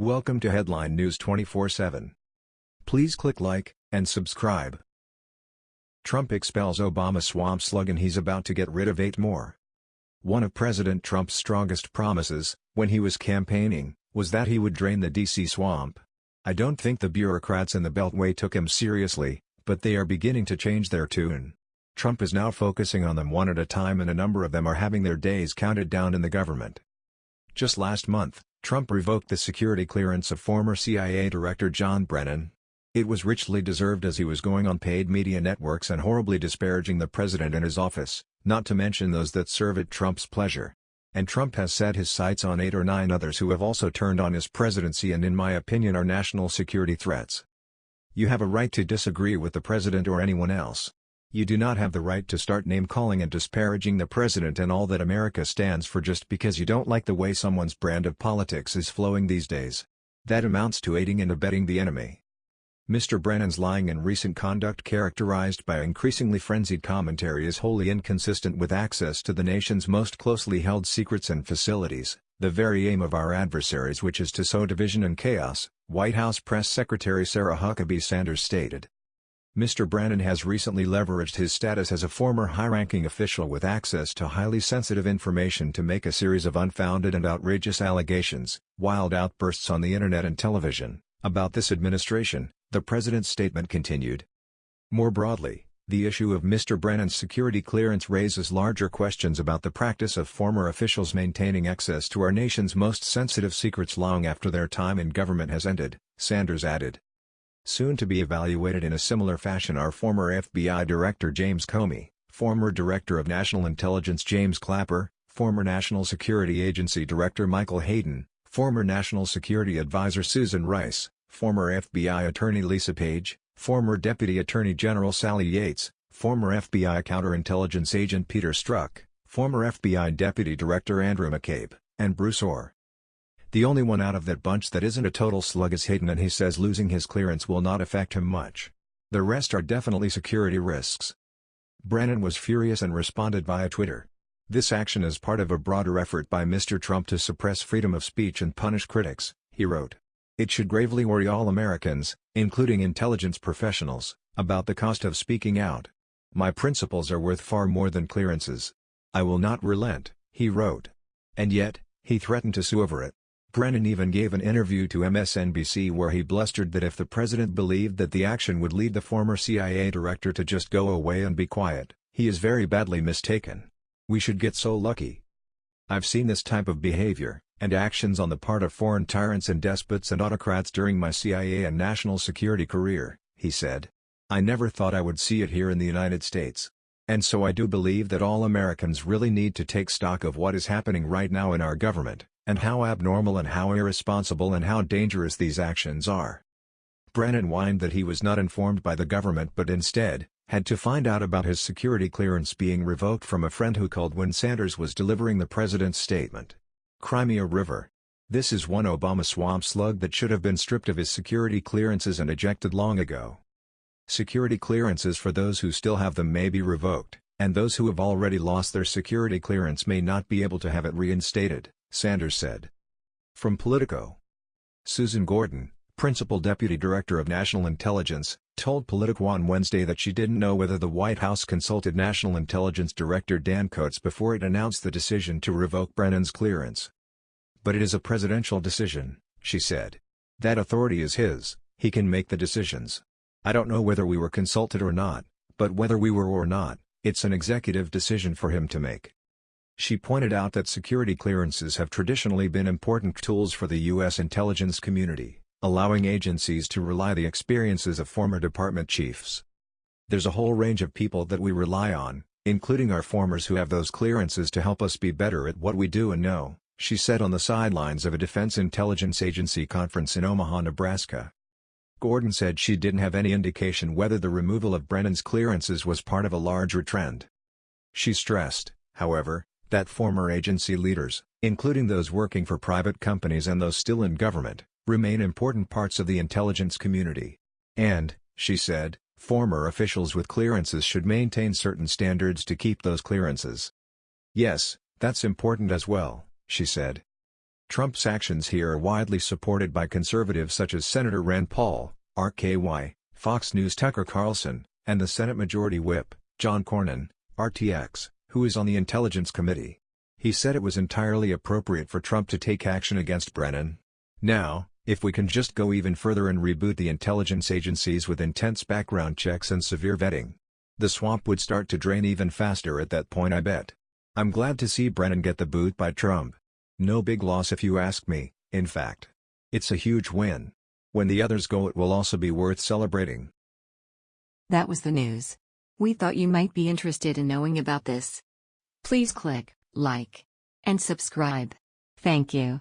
Welcome to Headline News 24/7. Please click like and subscribe. Trump expels Obama swamp slug and he's about to get rid of eight more. One of President Trump's strongest promises, when he was campaigning, was that he would drain the D.C. swamp. I don't think the bureaucrats in the Beltway took him seriously, but they are beginning to change their tune. Trump is now focusing on them one at a time and a number of them are having their days counted down in the government. Just last month, Trump revoked the security clearance of former CIA Director John Brennan. It was richly deserved as he was going on paid media networks and horribly disparaging the president and his office, not to mention those that serve at Trump's pleasure. And Trump has set his sights on eight or nine others who have also turned on his presidency and in my opinion are national security threats. You have a right to disagree with the president or anyone else, you do not have the right to start name-calling and disparaging the president and all that America stands for just because you don't like the way someone's brand of politics is flowing these days. That amounts to aiding and abetting the enemy. Mr. Brennan's lying and recent conduct characterized by increasingly frenzied commentary is wholly inconsistent with access to the nation's most closely held secrets and facilities, the very aim of our adversaries which is to sow division and chaos, White House Press Secretary Sarah Huckabee Sanders stated. Mr. Brennan has recently leveraged his status as a former high-ranking official with access to highly sensitive information to make a series of unfounded and outrageous allegations, wild outbursts on the internet and television, about this administration, the president's statement continued. More broadly, the issue of Mr. Brennan's security clearance raises larger questions about the practice of former officials maintaining access to our nation's most sensitive secrets long after their time in government has ended, Sanders added. Soon to be evaluated in a similar fashion are former FBI Director James Comey, former Director of National Intelligence James Clapper, former National Security Agency Director Michael Hayden, former National Security Advisor Susan Rice, former FBI Attorney Lisa Page, former Deputy Attorney General Sally Yates, former FBI Counterintelligence Agent Peter Strzok, former FBI Deputy Director Andrew McCabe, and Bruce Ohr. The only one out of that bunch that isn't a total slug is Hayden and he says losing his clearance will not affect him much. The rest are definitely security risks. Brennan was furious and responded via Twitter. This action is part of a broader effort by Mr. Trump to suppress freedom of speech and punish critics, he wrote. It should gravely worry all Americans, including intelligence professionals, about the cost of speaking out. My principles are worth far more than clearances. I will not relent, he wrote. And yet, he threatened to sue over it. Brennan even gave an interview to MSNBC where he blustered that if the president believed that the action would lead the former CIA director to just go away and be quiet, he is very badly mistaken. We should get so lucky. I've seen this type of behavior, and actions on the part of foreign tyrants and despots and autocrats during my CIA and national security career, he said. I never thought I would see it here in the United States. And so I do believe that all Americans really need to take stock of what is happening right now in our government and how abnormal and how irresponsible and how dangerous these actions are. Brennan whined that he was not informed by the government but instead, had to find out about his security clearance being revoked from a friend who called when Sanders was delivering the president's statement. Crimea River. This is one Obama swamp slug that should have been stripped of his security clearances and ejected long ago. Security clearances for those who still have them may be revoked, and those who have already lost their security clearance may not be able to have it reinstated. Sanders said. From Politico. Susan Gordon, Principal Deputy Director of National Intelligence, told Politico on Wednesday that she didn't know whether the White House consulted National Intelligence Director Dan Coats before it announced the decision to revoke Brennan's clearance. But it is a presidential decision, she said. That authority is his, he can make the decisions. I don't know whether we were consulted or not, but whether we were or not, it's an executive decision for him to make. She pointed out that security clearances have traditionally been important tools for the U.S. intelligence community, allowing agencies to rely on the experiences of former department chiefs. There's a whole range of people that we rely on, including our formers who have those clearances to help us be better at what we do and know, she said on the sidelines of a Defense Intelligence Agency conference in Omaha, Nebraska. Gordon said she didn't have any indication whether the removal of Brennan's clearances was part of a larger trend. She stressed, however, that former agency leaders, including those working for private companies and those still in government, remain important parts of the intelligence community. And, she said, former officials with clearances should maintain certain standards to keep those clearances. Yes, that's important as well, she said. Trump's actions here are widely supported by conservatives such as Senator Rand Paul, RKY, Fox News Tucker Carlson, and the Senate Majority Whip, John Cornyn, RTX, who is on the Intelligence Committee. He said it was entirely appropriate for Trump to take action against Brennan. Now, if we can just go even further and reboot the intelligence agencies with intense background checks and severe vetting, the swamp would start to drain even faster at that point I bet. I'm glad to see Brennan get the boot by Trump. No big loss if you ask me, in fact. It's a huge win. When the others go it will also be worth celebrating. That was the news. We thought you might be interested in knowing about this. Please click like and subscribe. Thank you.